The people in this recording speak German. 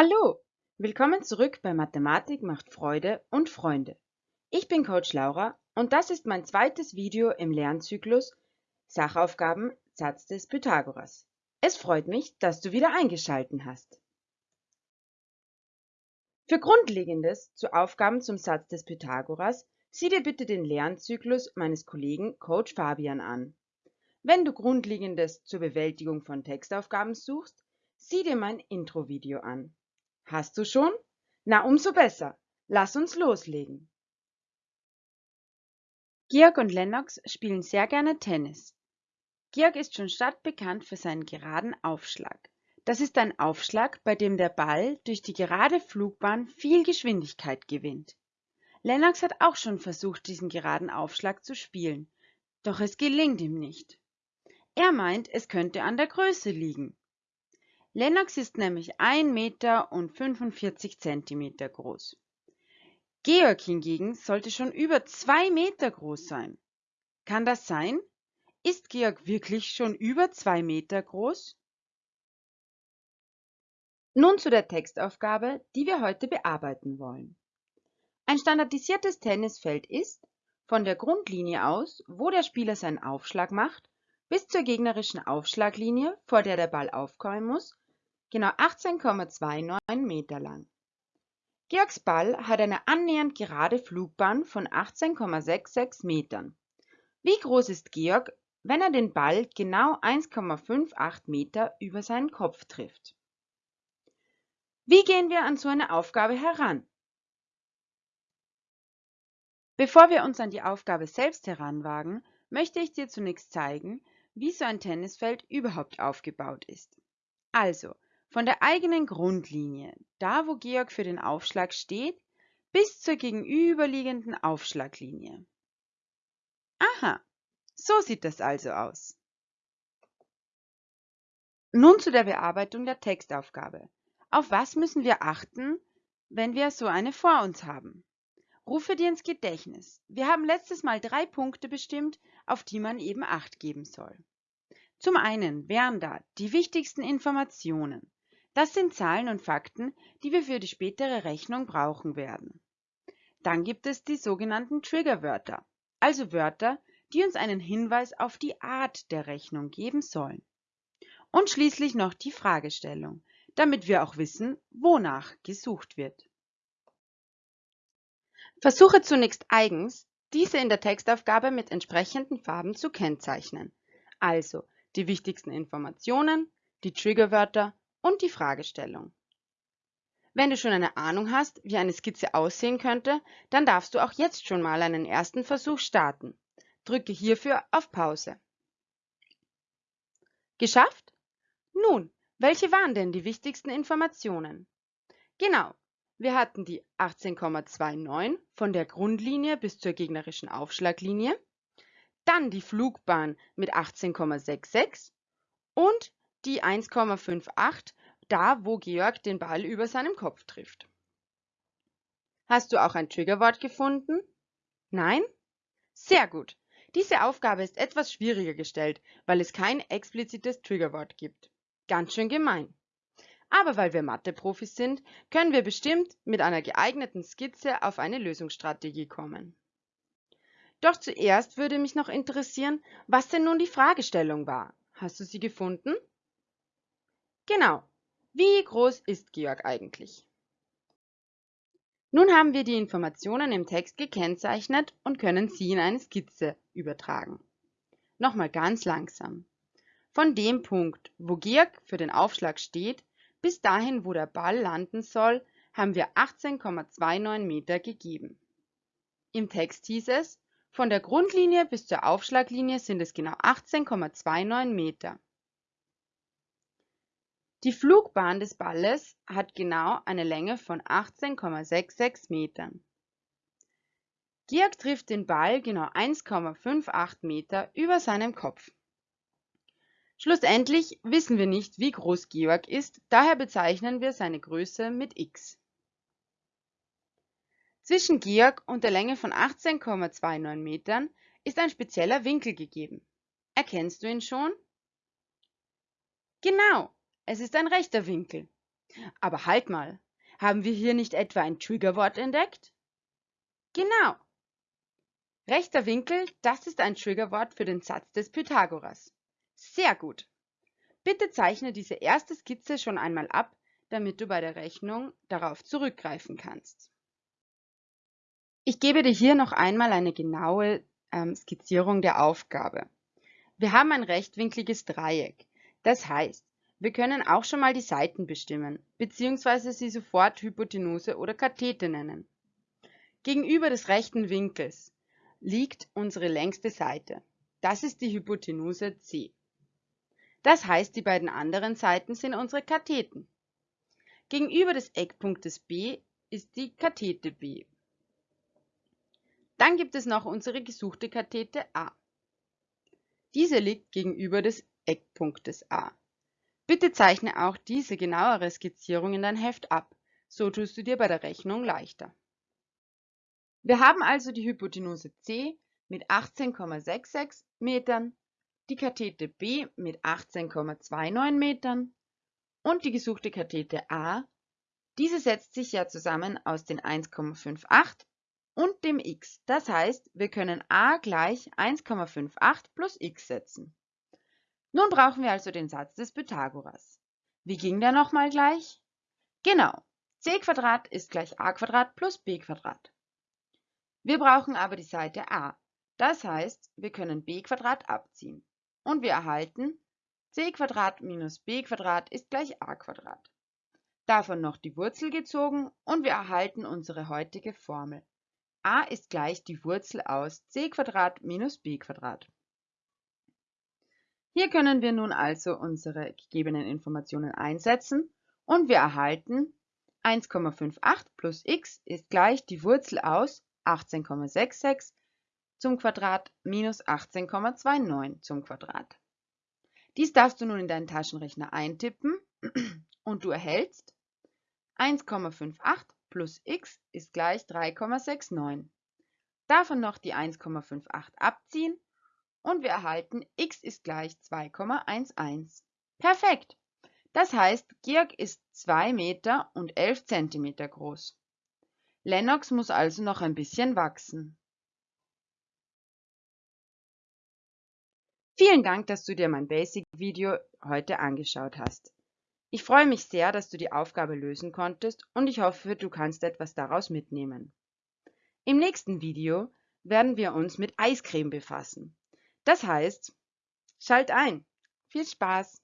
Hallo, willkommen zurück bei Mathematik macht Freude und Freunde. Ich bin Coach Laura und das ist mein zweites Video im Lernzyklus Sachaufgaben Satz des Pythagoras. Es freut mich, dass du wieder eingeschalten hast. Für Grundlegendes zu Aufgaben zum Satz des Pythagoras sieh dir bitte den Lernzyklus meines Kollegen Coach Fabian an. Wenn du Grundlegendes zur Bewältigung von Textaufgaben suchst, sieh dir mein Intro-Video an. Hast du schon? Na, umso besser. Lass uns loslegen. Georg und Lennox spielen sehr gerne Tennis. Georg ist schon stadtbekannt für seinen geraden Aufschlag. Das ist ein Aufschlag, bei dem der Ball durch die gerade Flugbahn viel Geschwindigkeit gewinnt. Lennox hat auch schon versucht, diesen geraden Aufschlag zu spielen, doch es gelingt ihm nicht. Er meint, es könnte an der Größe liegen. Lennox ist nämlich 1 Meter und 45 Zentimeter groß. Georg hingegen sollte schon über 2 Meter groß sein. Kann das sein? Ist Georg wirklich schon über 2 Meter groß? Nun zu der Textaufgabe, die wir heute bearbeiten wollen. Ein standardisiertes Tennisfeld ist, von der Grundlinie aus, wo der Spieler seinen Aufschlag macht, bis zur gegnerischen Aufschlaglinie, vor der der Ball aufkommen muss, genau 18,29 Meter lang. Georgs Ball hat eine annähernd gerade Flugbahn von 18,66 Metern. Wie groß ist Georg, wenn er den Ball genau 1,58 Meter über seinen Kopf trifft? Wie gehen wir an so eine Aufgabe heran? Bevor wir uns an die Aufgabe selbst heranwagen, möchte ich dir zunächst zeigen, wie so ein Tennisfeld überhaupt aufgebaut ist. Also, von der eigenen Grundlinie, da wo Georg für den Aufschlag steht, bis zur gegenüberliegenden Aufschlaglinie. Aha, so sieht das also aus. Nun zu der Bearbeitung der Textaufgabe. Auf was müssen wir achten, wenn wir so eine vor uns haben? Rufe dir ins Gedächtnis. Wir haben letztes Mal drei Punkte bestimmt, auf die man eben Acht geben soll. Zum einen wären da die wichtigsten Informationen. Das sind Zahlen und Fakten, die wir für die spätere Rechnung brauchen werden. Dann gibt es die sogenannten Triggerwörter, also Wörter, die uns einen Hinweis auf die Art der Rechnung geben sollen. Und schließlich noch die Fragestellung, damit wir auch wissen, wonach gesucht wird. Versuche zunächst eigens, diese in der Textaufgabe mit entsprechenden Farben zu kennzeichnen, also die wichtigsten Informationen, die Triggerwörter und die Fragestellung. Wenn du schon eine Ahnung hast, wie eine Skizze aussehen könnte, dann darfst du auch jetzt schon mal einen ersten Versuch starten. Drücke hierfür auf Pause. Geschafft? Nun, welche waren denn die wichtigsten Informationen? Genau, wir hatten die 18,29 von der Grundlinie bis zur gegnerischen Aufschlaglinie, dann die Flugbahn mit 18,66 und die 1,58 da, wo Georg den Ball über seinem Kopf trifft. Hast du auch ein Triggerwort gefunden? Nein? Sehr gut. Diese Aufgabe ist etwas schwieriger gestellt, weil es kein explizites Triggerwort gibt. Ganz schön gemein. Aber weil wir Mathe-Profis sind, können wir bestimmt mit einer geeigneten Skizze auf eine Lösungsstrategie kommen. Doch zuerst würde mich noch interessieren, was denn nun die Fragestellung war. Hast du sie gefunden? Genau. Wie groß ist Georg eigentlich? Nun haben wir die Informationen im Text gekennzeichnet und können sie in eine Skizze übertragen. Nochmal ganz langsam. Von dem Punkt, wo Georg für den Aufschlag steht, bis dahin, wo der Ball landen soll, haben wir 18,29 Meter gegeben. Im Text hieß es, von der Grundlinie bis zur Aufschlaglinie sind es genau 18,29 Meter. Die Flugbahn des Balles hat genau eine Länge von 18,66 Metern. Georg trifft den Ball genau 1,58 Meter über seinem Kopf. Schlussendlich wissen wir nicht, wie groß Georg ist, daher bezeichnen wir seine Größe mit x. Zwischen Georg und der Länge von 18,29 Metern ist ein spezieller Winkel gegeben. Erkennst du ihn schon? Genau, es ist ein rechter Winkel. Aber halt mal, haben wir hier nicht etwa ein Triggerwort entdeckt? Genau. Rechter Winkel, das ist ein Triggerwort für den Satz des Pythagoras. Sehr gut. Bitte zeichne diese erste Skizze schon einmal ab, damit du bei der Rechnung darauf zurückgreifen kannst. Ich gebe dir hier noch einmal eine genaue ähm, Skizzierung der Aufgabe. Wir haben ein rechtwinkliges Dreieck. Das heißt, wir können auch schon mal die Seiten bestimmen, beziehungsweise sie sofort Hypotenuse oder Kathete nennen. Gegenüber des rechten Winkels liegt unsere längste Seite. Das ist die Hypotenuse C. Das heißt, die beiden anderen Seiten sind unsere Katheten. Gegenüber des Eckpunktes B ist die Kathete B. Dann gibt es noch unsere gesuchte Kathete A. Diese liegt gegenüber des Eckpunktes A. Bitte zeichne auch diese genauere Skizzierung in dein Heft ab, so tust du dir bei der Rechnung leichter. Wir haben also die Hypotenuse C mit 18,66 Metern, die Kathete B mit 18,29 Metern und die gesuchte Kathete A. Diese setzt sich ja zusammen aus den 1,58 und dem x. Das heißt, wir können a gleich 1,58 plus x setzen. Nun brauchen wir also den Satz des Pythagoras. Wie ging der nochmal gleich? Genau, c ist gleich a plus b. Wir brauchen aber die Seite a. Das heißt, wir können b abziehen. Und wir erhalten c minus b ist gleich a. Davon noch die Wurzel gezogen und wir erhalten unsere heutige Formel. a ist gleich die Wurzel aus c minus b. Hier können wir nun also unsere gegebenen Informationen einsetzen und wir erhalten 1,58 plus x ist gleich die Wurzel aus 18,66 zum Quadrat minus 18,29 zum Quadrat. Dies darfst du nun in deinen Taschenrechner eintippen und du erhältst 1,58 plus x ist gleich 3,69. Davon noch die 1,58 abziehen und wir erhalten x ist gleich 2,11. Perfekt! Das heißt, Georg ist 2 Meter und 11 Zentimeter groß. Lennox muss also noch ein bisschen wachsen. Vielen Dank, dass du dir mein Basic-Video heute angeschaut hast. Ich freue mich sehr, dass du die Aufgabe lösen konntest und ich hoffe, du kannst etwas daraus mitnehmen. Im nächsten Video werden wir uns mit Eiscreme befassen. Das heißt, schalt ein. Viel Spaß!